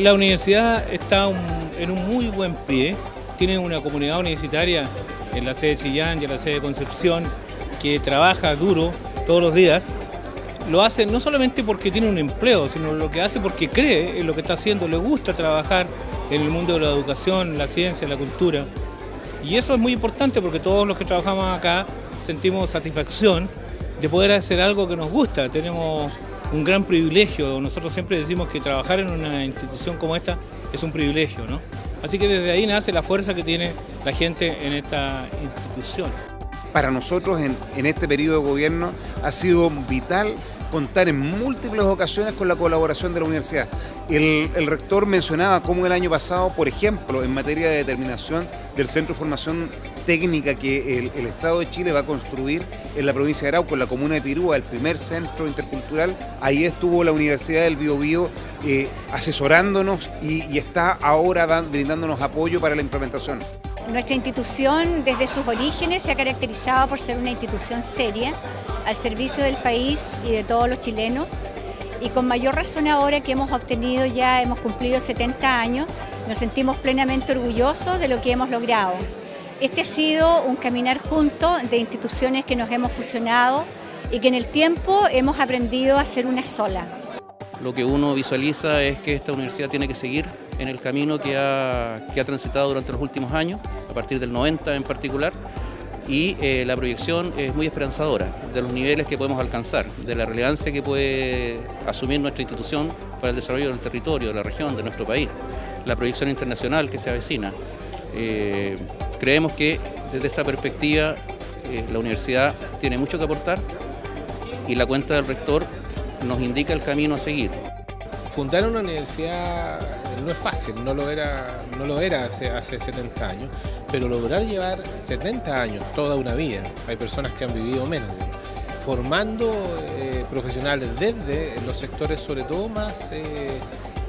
La universidad está en un muy buen pie, tiene una comunidad universitaria en la sede de Chillán y en la sede de Concepción que trabaja duro todos los días. Lo hace no solamente porque tiene un empleo, sino lo que hace porque cree en lo que está haciendo, le gusta trabajar en el mundo de la educación, la ciencia, la cultura. Y eso es muy importante porque todos los que trabajamos acá sentimos satisfacción de poder hacer algo que nos gusta. Tenemos un gran privilegio. Nosotros siempre decimos que trabajar en una institución como esta es un privilegio. Así que desde ahí nace la fuerza que tiene la gente en esta institución. Para nosotros en, en este periodo de gobierno ha sido vital contar en múltiples ocasiones con la colaboración de la universidad. El, rector mencionaba cómo el año pasado, por ejemplo, en materia de determinación del Centro de Formación Técnica que el, Estado de Chile va a construir en la provincia de Arauco, en la comuna de Pirúa, el primer centro intercultural, ahí estuvo la Universidad del Biobío eh, asesorándonos y, y, está ahora brindándonos apoyo para la implementación. Nuestra institución desde sus orígenes se ha caracterizado por ser una institución seria, al servicio del país y de todos los chilenos. Y con mayor razón ahora que hemos obtenido ya, hemos cumplido 70 años, nos sentimos plenamente orgullosos de lo que hemos logrado. Este ha sido un caminar junto de instituciones que nos hemos fusionado y que en el tiempo hemos aprendido a ser una sola. Lo que uno visualiza es que esta universidad tiene que seguir en el camino que ha, que ha transitado durante los últimos años, a partir del 90 en particular, y eh, la proyección es muy esperanzadora de los niveles que podemos alcanzar, de la relevancia que puede asumir nuestra institución para el desarrollo del territorio, de la región, de nuestro país, la proyección internacional que se avecina. Eh, creemos que desde esa perspectiva eh, la universidad tiene mucho que aportar y la cuenta del rector nos indica el camino a seguir. Fundar una universidad no es fácil, no lo era, no lo era hace, hace 70 años, pero lograr llevar 70 años, toda una vida, hay personas que han vivido menos, formando eh, profesionales desde los sectores sobre todo más, eh,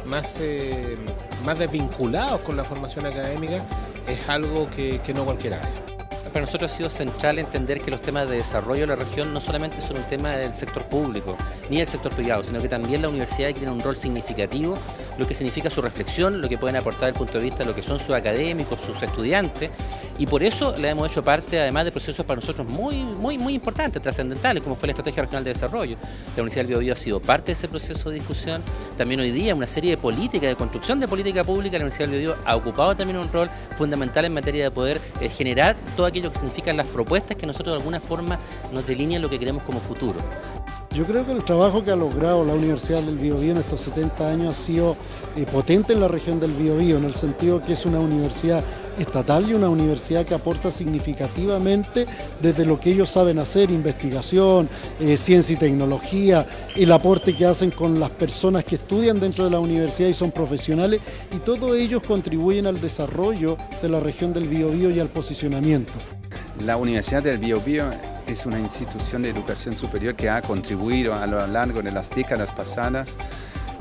más, eh, más desvinculados con la formación académica, es algo que, que no cualquiera hace. Para nosotros ha sido central entender que los temas de desarrollo de la región no solamente son un tema del sector público ni del sector privado, sino que también la universidad tiene un rol significativo, lo que significa su reflexión, lo que pueden aportar desde el punto de vista de lo que son sus académicos, sus estudiantes, y por eso le hemos hecho parte además de procesos para nosotros muy, muy, muy importantes, trascendentales, como fue la Estrategia Regional de Desarrollo. La Universidad del Biobío ha sido parte de ese proceso de discusión, también hoy día una serie de políticas, de construcción de política pública, la Universidad del Biobío ha ocupado también un rol fundamental en materia de poder eh, generar todo aquello lo que significan las propuestas que nosotros de alguna forma nos delinean lo que queremos como futuro. Yo creo que el trabajo que ha logrado la Universidad del Biobío en estos 70 años ha sido eh, potente en la región del Biobío, en el sentido que es una universidad estatal y una universidad que aporta significativamente desde lo que ellos saben hacer, investigación, eh, ciencia y tecnología, el aporte que hacen con las personas que estudian dentro de la universidad y son profesionales, y todos ellos contribuyen al desarrollo de la región del Biobío y al posicionamiento. La Universidad del Biobío es una institución de educación superior que ha contribuido a lo largo de las décadas pasadas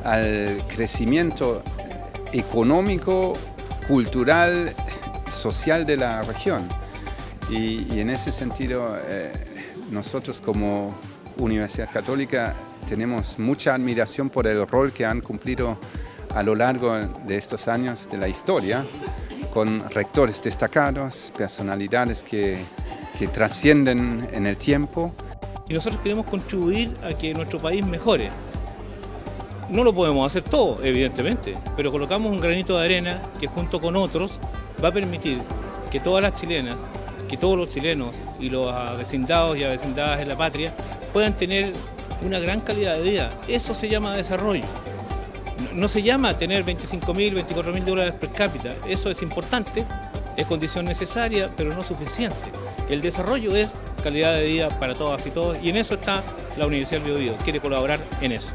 al crecimiento económico, cultural, social de la región. Y, en ese sentido, eh, nosotros como Universidad Católica tenemos mucha admiración por el rol que han cumplido a lo largo de estos años de la historia, con rectores destacados, personalidades que que trascienden en el tiempo. Y nosotros queremos contribuir a que nuestro país mejore. No lo podemos hacer todo, evidentemente, pero colocamos un granito de arena que junto con otros va a permitir que todas las chilenas, que todos los chilenos y los avecindados y avecindadas en la patria puedan tener una gran calidad de vida. Eso se llama desarrollo. No se llama tener 25 mil, 24 mil dólares per cápita. Eso es importante, es condición necesaria, pero no suficiente. El desarrollo es calidad de vida para todas y todos y en eso está la Universidad del Biobío, quiere colaborar en eso.